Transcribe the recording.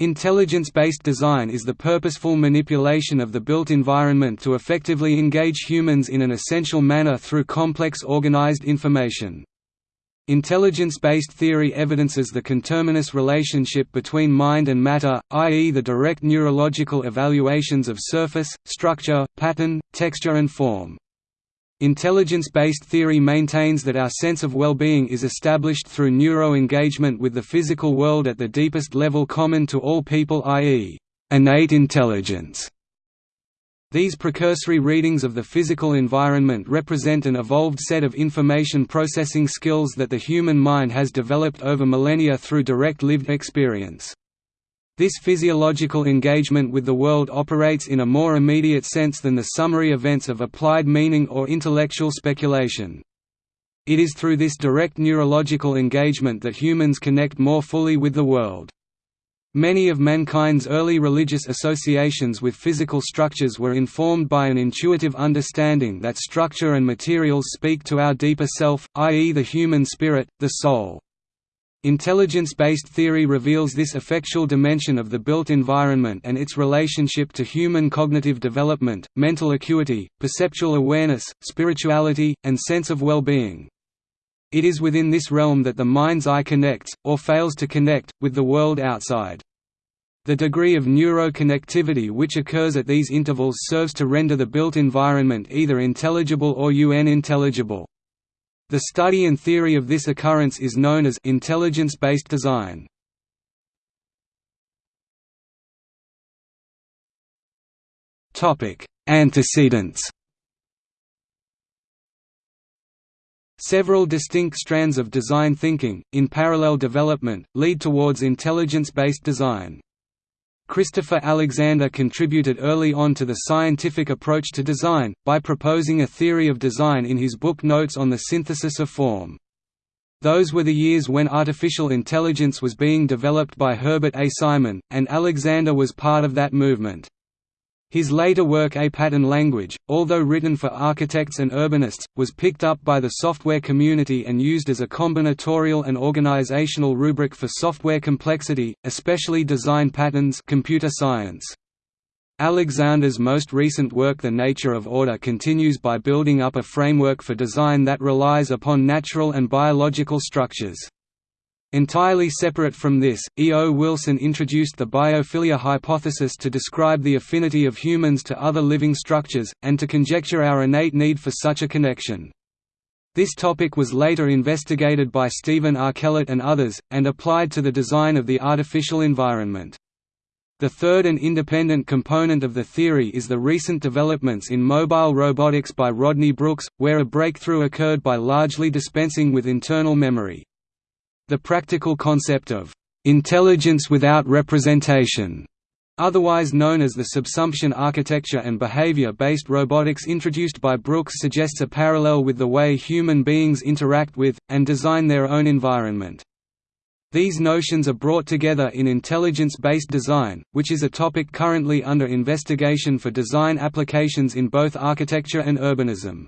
Intelligence-based design is the purposeful manipulation of the built environment to effectively engage humans in an essential manner through complex organized information. Intelligence-based theory evidences the conterminous relationship between mind and matter, i.e. the direct neurological evaluations of surface, structure, pattern, texture and form. Intelligence-based theory maintains that our sense of well-being is established through neuro-engagement with the physical world at the deepest level common to all people i.e., innate intelligence. These precursory readings of the physical environment represent an evolved set of information processing skills that the human mind has developed over millennia through direct lived experience. This physiological engagement with the world operates in a more immediate sense than the summary events of applied meaning or intellectual speculation. It is through this direct neurological engagement that humans connect more fully with the world. Many of mankind's early religious associations with physical structures were informed by an intuitive understanding that structure and materials speak to our deeper self, i.e. the human spirit, the soul. Intelligence-based theory reveals this effectual dimension of the built environment and its relationship to human cognitive development, mental acuity, perceptual awareness, spirituality, and sense of well-being. It is within this realm that the mind's eye connects, or fails to connect, with the world outside. The degree of neuroconnectivity which occurs at these intervals serves to render the built environment either intelligible or unintelligible. The study and theory of this occurrence is known as intelligence-based design. Antecedents. Several distinct strands of design thinking, in parallel development, lead towards intelligence-based design. Christopher Alexander contributed early on to the scientific approach to design, by proposing a theory of design in his book Notes on the Synthesis of Form. Those were the years when artificial intelligence was being developed by Herbert A. Simon, and Alexander was part of that movement. His later work A Pattern Language, although written for architects and urbanists, was picked up by the software community and used as a combinatorial and organizational rubric for software complexity, especially design patterns computer science. Alexander's most recent work The Nature of Order continues by building up a framework for design that relies upon natural and biological structures. Entirely separate from this, E. O. Wilson introduced the biophilia hypothesis to describe the affinity of humans to other living structures, and to conjecture our innate need for such a connection. This topic was later investigated by Stephen R. Kellert and others, and applied to the design of the artificial environment. The third and independent component of the theory is the recent developments in mobile robotics by Rodney Brooks, where a breakthrough occurred by largely dispensing with internal memory. The practical concept of intelligence without representation, otherwise known as the subsumption architecture and behavior-based robotics introduced by Brooks suggests a parallel with the way human beings interact with, and design their own environment. These notions are brought together in intelligence-based design, which is a topic currently under investigation for design applications in both architecture and urbanism.